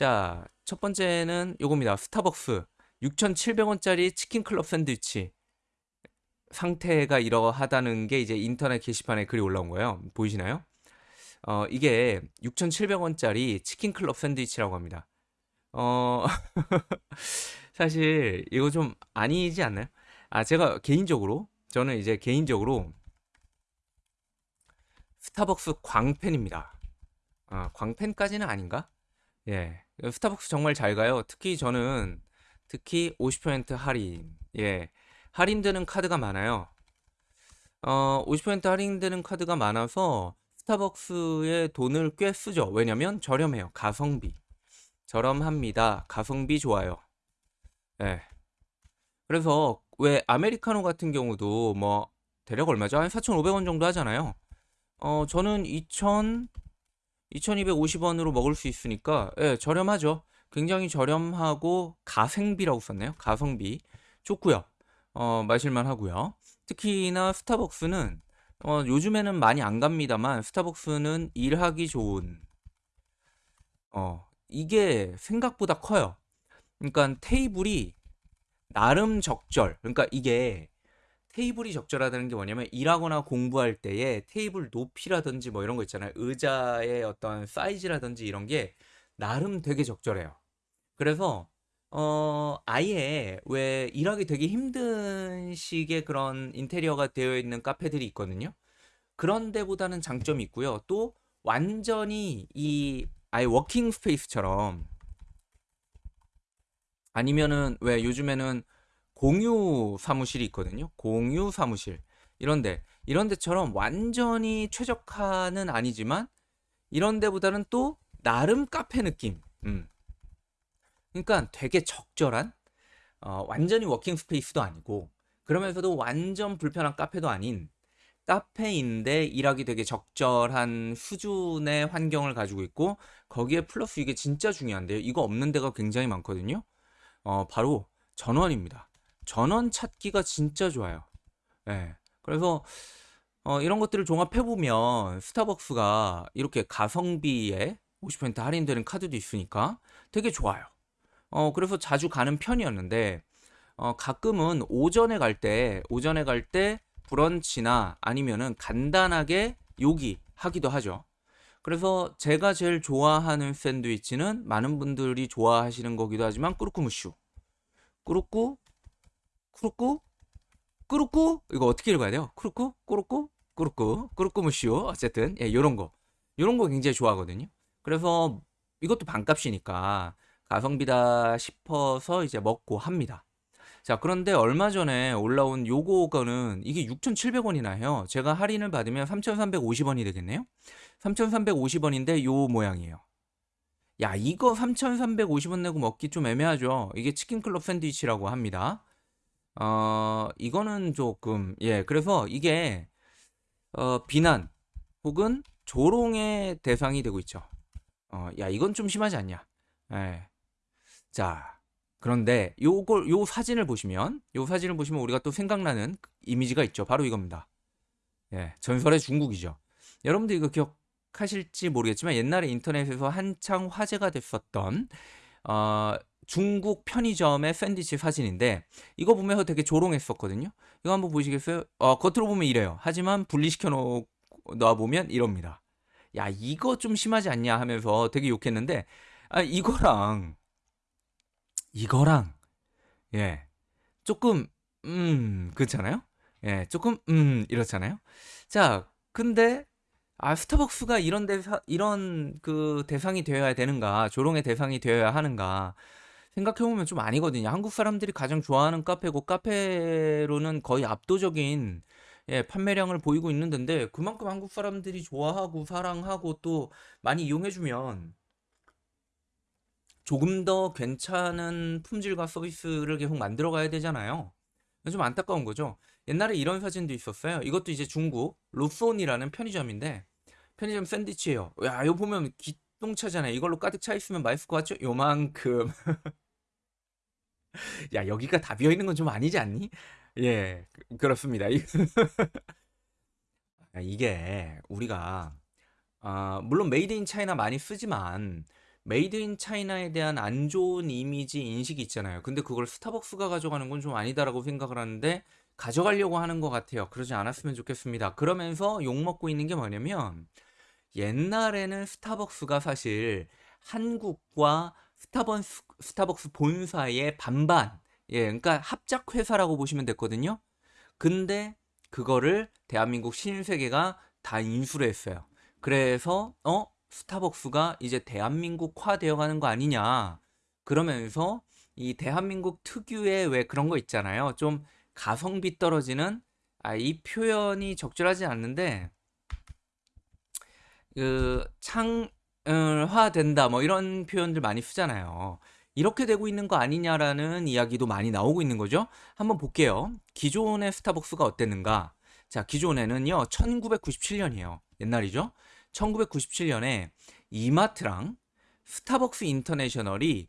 자, 첫 번째는 요겁니다. 스타벅스 6,700원짜리 치킨 클럽 샌드위치. 상태가 이러하다는 게 이제 인터넷 게시판에 글이 올라온 거예요. 보이시나요? 어, 이게 6,700원짜리 치킨 클럽 샌드위치라고 합니다. 어, 사실 이거 좀 아니지 않나요? 아, 제가 개인적으로, 저는 이제 개인적으로 스타벅스 광팬입니다. 아, 광팬까지는 아닌가? 예. 스타벅스 정말 잘 가요. 특히 저는 특히 50% 할인. 예. 할인되는 카드가 많아요. 어, 50% 할인되는 카드가 많아서 스타벅스에 돈을 꽤 쓰죠. 왜냐면 저렴해요. 가성비. 저렴합니다. 가성비 좋아요. 예. 그래서 왜 아메리카노 같은 경우도 뭐 대략 얼마죠? 한 4,500원 정도 하잖아요. 어, 저는 2,000 2250원으로 먹을 수 있으니까 예, 저렴하죠. 굉장히 저렴하고 가생비라고 썼네요. 가성비 좋고요. 어, 마실만 하고요. 특히나 스타벅스는 어, 요즘에는 많이 안 갑니다만 스타벅스는 일하기 좋은 어, 이게 생각보다 커요. 그러니까 테이블이 나름 적절. 그러니까 이게 테이블이 적절하다는 게 뭐냐면 일하거나 공부할 때에 테이블 높이라든지 뭐 이런 거 있잖아요. 의자의 어떤 사이즈라든지 이런 게 나름 되게 적절해요. 그래서 어 아예 왜 일하기 되게 힘든 식의 그런 인테리어가 되어 있는 카페들이 있거든요. 그런 데보다는 장점이 있고요. 또 완전히 이 아예 working space처럼 아니면은 왜 요즘에는 공유 사무실이 있거든요. 공유 사무실. 이런데 이런 데처럼 완전히 최적화는 아니지만 이런 데보다는 또 나름 카페 느낌. 음. 그러니까 되게 적절한 어, 완전히 working space도 아니고 그러면서도 완전 불편한 카페도 아닌 카페인데 일하기 되게 적절한 수준의 환경을 가지고 있고 거기에 플러스 이게 진짜 중요한데요. 이거 없는 데가 굉장히 많거든요. 어, 바로 전원입니다. 전원 찾기가 진짜 좋아요. 예. 그래서 어, 이런 것들을 종합해 보면 스타벅스가 이렇게 가성비에 50% 할인되는 카드도 있으니까 되게 좋아요. 어, 그래서 자주 가는 편이었는데 어, 가끔은 오전에 갈 때, 오전에 갈 때 브런치나 아니면은 간단하게 요기 하기도 하죠. 그래서 제가 제일 좋아하는 샌드위치는 많은 분들이 좋아하시는 거기도 하지만 꾸루꾸무슈. 꾸루꾸 쿠루꾸 꾸루꾸? 이거 어떻게 읽어야 돼요? 쿠루꾸? 꾸루꾸? 꾸루꾸? 꾸루꾸무시오. 어쨌든 예 요런 거. 요런 거 굉장히 좋아하거든요. 그래서 이것도 반값이니까 가성비다 싶어서 이제 먹고 합니다. 자 그런데 얼마 전에 올라온 요거는 이게 6,700원이나 해요. 제가 할인을 받으면 3,350원이 되겠네요. 3,350원인데 요 모양이에요. 야 이거 3,350원 내고 먹기 좀 애매하죠. 이게 치킨클럽 샌드위치라고 합니다 어, 이거는 조금, 예, 그래서 이게, 어, 비난 혹은 조롱의 대상이 되고 있죠. 어, 야, 이건 좀 심하지 않냐. 예. 자, 그런데 요걸, 요 사진을 보시면, 요 사진을 보시면 우리가 또 생각나는 이미지가 있죠. 바로 이겁니다. 예, 전설의 중국이죠. 여러분들 이거 기억하실지 모르겠지만 옛날에 인터넷에서 한창 화제가 됐었던, 어, 중국 편의점의 샌드위치 사진인데 이거 보면서 되게 조롱했었거든요. 이거 한번 보시겠어요? 어, 겉으로 보면 이래요. 하지만 분리시켜 놓아 보면 이럽니다. 야, 이거 좀 심하지 않냐 하면서 되게 욕했는데 아, 이거랑 이거랑 예. 조금 음, 그렇잖아요? 예, 조금 음, 이렇잖아요. 자, 근데 아, 스타벅스가 이런 대사, 이런 그 대상이 되어야 되는가, 조롱의 대상이 되어야 하는가, 생각해보면 좀 아니거든요. 한국 사람들이 가장 좋아하는 카페고 카페로는 거의 압도적인 예, 판매량을 보이고 있는 데인데 그만큼 한국 사람들이 좋아하고 사랑하고 또 많이 이용해주면 조금 더 괜찮은 품질과 서비스를 계속 만들어 가야 되잖아요. 좀 안타까운 거죠. 옛날에 이런 사진도 있었어요. 이것도 이제 중국 로손이라는 편의점인데 편의점 샌드위치예요. 야, 이거 보면 기 똥차잖아요. 이걸로 가득 차 있으면 맛있을 것 같죠? 요만큼. 야, 여기가 다 비어 있는 건 좀 아니지 않니? 예, 그- 그렇습니다. 아, 이게 우리가 아, 물론 made in China 많이 쓰지만 made in China에 대한 안 좋은 이미지 인식이 있잖아요. 근데 그걸 스타벅스가 가져가는 건 좀 아니다라고 생각을 하는데 가져가려고 하는 것 같아요. 그러지 않았으면 좋겠습니다. 그러면서 욕먹고 있는 게 뭐냐면 옛날에는 스타벅스가 사실 한국과 스타벅스, 스타벅스 본사의 반반, 예, 그러니까 합작 회사라고 보시면 됐거든요. 근데 그거를 대한민국 신세계가 다 인수를 했어요. 그래서 어 스타벅스가 이제 대한민국화 되어가는 거 아니냐. 그러면서 이 대한민국 특유의 왜 그런 거 있잖아요. 좀 가성비 떨어지는 아, 이 표현이 적절하지 않는데 그 창화된다 뭐 이런 표현들 많이 쓰잖아요. 이렇게 되고 있는 거 아니냐라는 이야기도 많이 나오고 있는 거죠. 한번 볼게요. 기존의 스타벅스가 어땠는가? 자, 기존에는요, 1997년이에요. 옛날이죠. 1997년에 이마트랑 스타벅스 인터내셔널이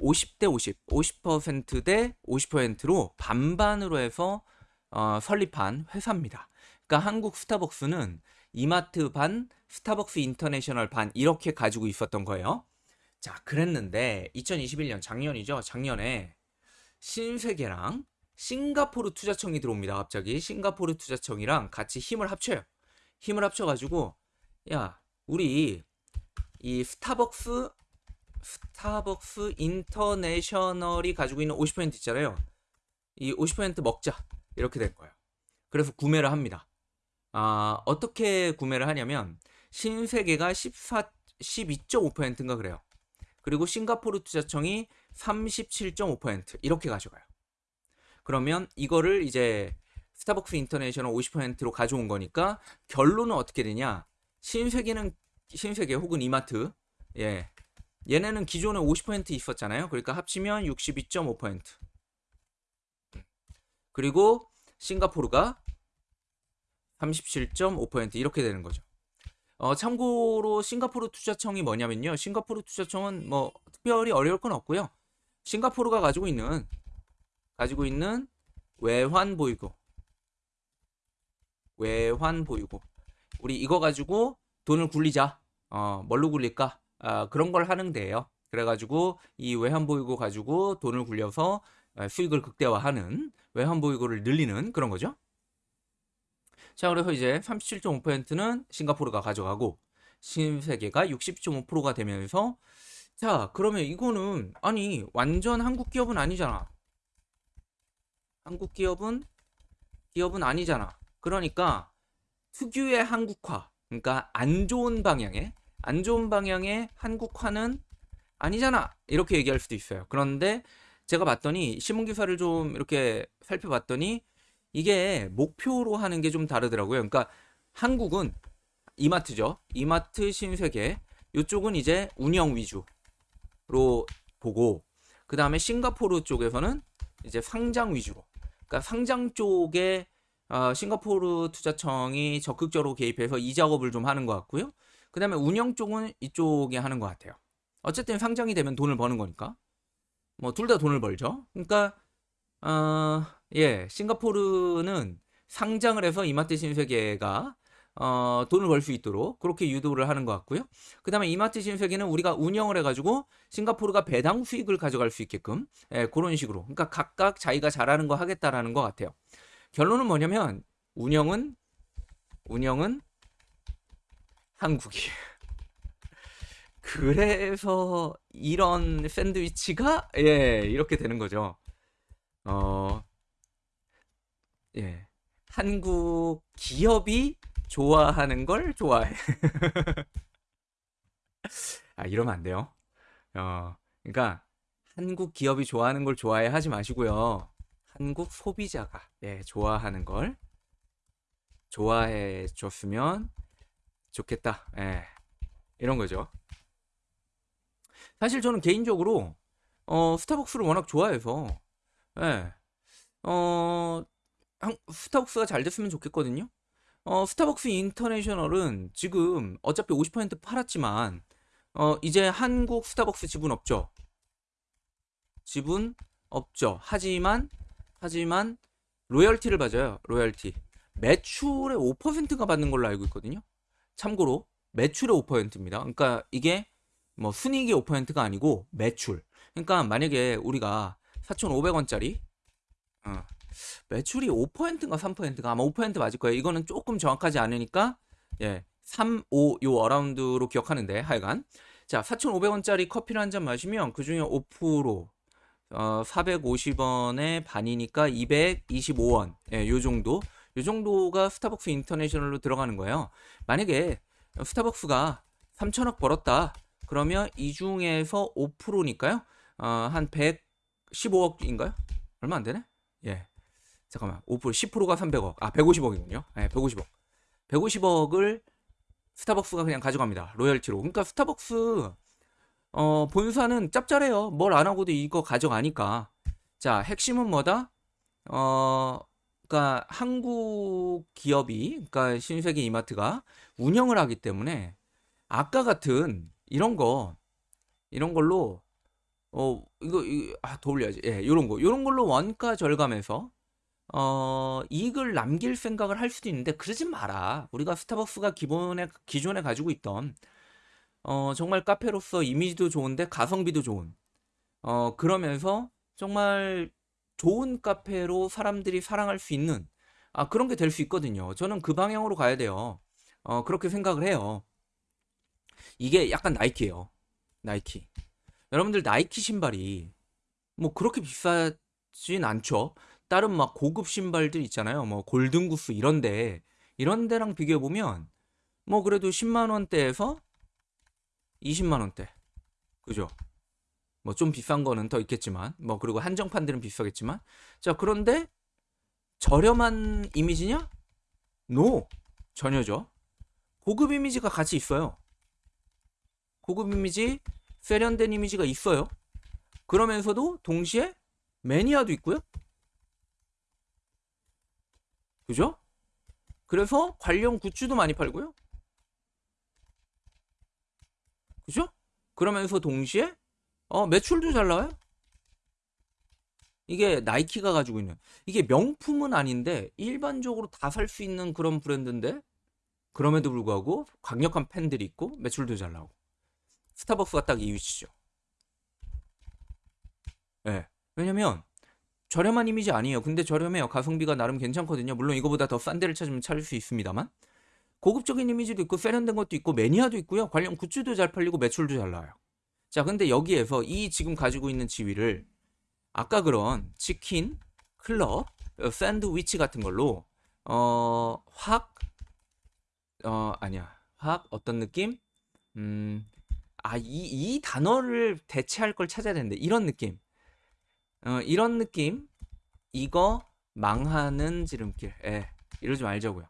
50대 50, 50%대 50%로 반반으로 해서 어, 설립한 회사입니다. 그러니까 한국 스타벅스는 이마트 반, 스타벅스 인터내셔널 반 이렇게 가지고 있었던 거예요. 자, 그랬는데 2021년 작년이죠. 작년에 신세계랑 싱가포르 투자청이 들어옵니다. 갑자기 싱가포르 투자청이랑 같이 힘을 합쳐요. 힘을 합쳐가지고 야, 우리 이 스타벅스 스타벅스 인터내셔널이 가지고 있는 50% 있잖아요. 이 50% 먹자 이렇게 된 거예요. 그래서 구매를 합니다. 아, 어떻게 구매를 하냐면 신세계가 14 12.5%인가 그래요. 그리고 싱가포르 투자청이 37.5% 이렇게 가져가요. 그러면 이거를 이제 스타벅스 인터내셔널 50%로 가져온 거니까 결론은 어떻게 되냐? 신세계는 신세계 혹은 이마트 예 얘네는 기존에 50% 있었잖아요. 그러니까 합치면 62.5% 그리고 싱가포르가 37.5% 이렇게 되는 거죠. 어, 참고로 싱가포르 투자청이 뭐냐면요. 싱가포르 투자청은 뭐 특별히 어려울 건 없고요. 싱가포르가 가지고 있는 가지고 있는 외환 보유고 외환 보유고 우리 이거 가지고 돈을 굴리자. 어, 뭘로 굴릴까? 아, 그런 걸 하는 데예요. 그래가지고 이 외환 보유고 가지고 돈을 굴려서 아, 수익을 극대화하는 외환 보유고를 늘리는 그런 거죠. 자, 그래서 이제 37.5%는 싱가포르가 가져가고 신세계가 60.5%가 되면서 자, 그러면 이거는 아니 완전 한국 기업은 아니잖아. 한국 기업은 기업은 아니잖아. 그러니까 특유의 한국화, 그러니까 안 좋은 방향의 안 좋은 방향의 한국화는 아니잖아. 이렇게 얘기할 수도 있어요. 그런데 제가 봤더니 신문 기사를 좀 이렇게 살펴봤더니 이게 목표로 하는 게 좀 다르더라고요. 그러니까 한국은 이마트죠. 이마트 신세계. 이쪽은 이제 운영 위주로 보고 그 다음에 싱가포르 쪽에서는 이제 상장 위주로. 그러니까 상장 쪽에 어, 싱가포르 투자청이 적극적으로 개입해서 이 작업을 좀 하는 것 같고요. 그 다음에 운영 쪽은 이쪽에 하는 것 같아요. 어쨌든 상장이 되면 돈을 버는 거니까. 뭐 둘 다 돈을 벌죠. 그러니까 어, 예, 싱가포르는 상장을 해서 이마트 신세계가 어, 돈을 벌 수 있도록 그렇게 유도를 하는 것 같고요. 그 다음에 이마트 신세계는 우리가 운영을 해가지고 싱가포르가 배당 수익을 가져갈 수 있게끔 예, 그런 식으로. 그러니까 각각 자기가 잘하는 거 하겠다라는 것 같아요. 결론은 뭐냐면 운영은 운영은 한국이. 그래서 이런 샌드위치가 예 이렇게 되는 거죠. 어, 예. 한국 기업이 좋아하는 걸 좋아해. 아, 이러면 안 돼요. 어, 그러니까 한국 기업이 좋아하는 걸 좋아해 하지 마시고요. 한국 소비자가 예, 좋아하는 걸 좋아해 줬으면 좋겠다. 예. 이런 거죠. 사실 저는 개인적으로 어, 스타벅스를 워낙 좋아해서 예. 어, 스타벅스가 잘 됐으면 좋겠거든요. 어, 스타벅스 인터내셔널은 지금 어차피 50% 팔았지만 어, 이제 한국 스타벅스 지분 없죠. 지분 없죠. 하지만 하지만 로열티를 받아요. 로열티. 매출의 5%가 받는 걸로 알고 있거든요. 참고로 매출의 5%입니다. 그러니까 이게 뭐 순이익이 5%가 아니고 매출. 그러니까 만약에 우리가 4,500원짜리 어, 매출이 5%인가 3%인가 아마 5% 맞을 거예요. 이거는 조금 정확하지 않으니까 예, 3, 5 요 어라운드로 기억하는데 하여간 자 4,500원짜리 커피를 한 잔 마시면 그 중에 5% 어, 450원의 반이니까 225원 예, 요 정도 요 정도가 스타벅스 인터내셔널로 들어가는 거예요. 만약에 스타벅스가 3천억 벌었다 그러면 이 중에서 5%니까요 어, 한 115억인가요? 얼마 안 되네? 예. 잠깐만. 5% 10%가 300억. 아, 150억이군요. 예, 150억. 150억을 스타벅스가 그냥 가져갑니다. 로열티로. 그러니까 스타벅스 어, 본사는 짭짤해요. 뭘 안 하고도 이거 가져가니까. 자, 핵심은 뭐다? 어, 그러니까 한국 기업이, 그러니까 신세계 이마트가 운영을 하기 때문에 아까 같은 이런 거, 이런 걸로 어, 이거, 아, 더 올려야지. 예, 요런 거. 요런 걸로 원가 절감해서 어, 이익을 남길 생각을 할 수도 있는데 그러지 마라. 우리가 스타벅스가 기본에 기존에 가지고 있던 어, 정말 카페로서 이미지도 좋은데 가성비도 좋은 어, 그러면서 정말 좋은 카페로 사람들이 사랑할 수 있는 아, 그런 게 될 수 있거든요. 저는 그 방향으로 가야 돼요. 어, 그렇게 생각을 해요. 이게 약간 나이키예요. 나이키. 여러분들 나이키 신발이 뭐 그렇게 비싸진 않죠. 다른 막 고급 신발들 있잖아요. 뭐 골든구스 이런데 이런 데랑 비교해 보면 뭐 그래도 10만 원대에서 20만 원대. 그죠? 뭐 좀 비싼 거는 더 있겠지만 뭐 그리고 한정판들은 비싸겠지만 자 그런데 저렴한 이미지냐? 노 전혀죠. 고급 이미지가 같이 있어요. 고급 이미지, 세련된 이미지가 있어요. 그러면서도 동시에 매니아도 있고요. 그죠? 그래서 관련 굿즈도 많이 팔고요. 그죠? 그러면서 동시에 어, 매출도 잘 나와요. 이게 나이키가 가지고 있는 이게 명품은 아닌데 일반적으로 다 살 수 있는 그런 브랜드인데 그럼에도 불구하고 강력한 팬들이 있고 매출도 잘 나오고 스타벅스가 딱 이 위치죠. 예. 네. 왜냐면 저렴한 이미지 아니에요. 근데 저렴해요. 가성비가 나름 괜찮거든요. 물론 이거보다 더 싼 데를 찾으면 찾을 수 있습니다만. 고급적인 이미지도 있고 세련된 것도 있고 매니아도 있고요. 관련 굿즈도 잘 팔리고 매출도 잘 나와요. 자, 근데 여기에서 이 지금 가지고 있는 지위를 아까 그런 치킨, 클럽, 어, 샌드위치 같은 걸로 어, 확 어, 아니야. 확 어떤 느낌? 음. 아, 이, 이 단어를 대체할 걸 찾아야 되는데 이런 느낌. 어, 이런 느낌? 이거 망하는 지름길. 예, 이러지 말자고요.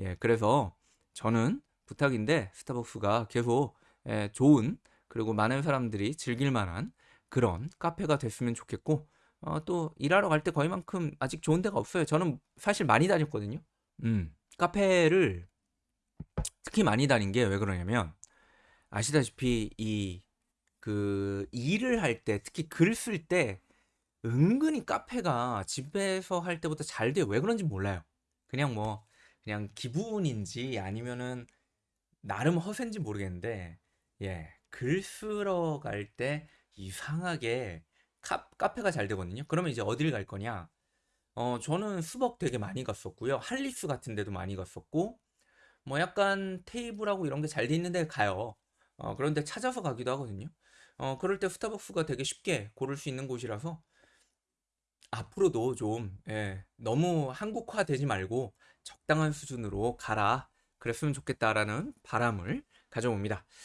예, 그래서 저는 부탁인데 스타벅스가 계속 예, 좋은 그리고 많은 사람들이 즐길 만한 그런 카페가 됐으면 좋겠고 어, 또 일하러 갈 때 거의만큼 아직 좋은 데가 없어요. 저는 사실 많이 다녔거든요. 음, 카페를 특히 많이 다닌 게 왜 그러냐면 아시다시피 이 그 일을 할 때 특히 글 쓸 때 은근히 카페가 집에서 할 때보다 잘 돼요. 왜 그런지 몰라요. 그냥 뭐 그냥 기분인지 아니면은 나름 허세인지 모르겠는데 예, 글 쓰러 갈 때 이상하게 카, 카페가 잘 되거든요. 그러면 이제 어딜 갈 거냐? 어, 저는 수벅 되게 많이 갔었고요. 할리스 같은 데도 많이 갔었고 뭐 약간 테이블하고 이런 게 잘 돼 있는 데 가요. 어, 그런데 찾아서 가기도 하거든요. 어, 그럴 때 스타벅스가 되게 쉽게 고를 수 있는 곳이라서 앞으로도 좀 예, 너무 한국화 되지 말고 적당한 수준으로 가라. 그랬으면 좋겠다라는 바람을 가져옵니다.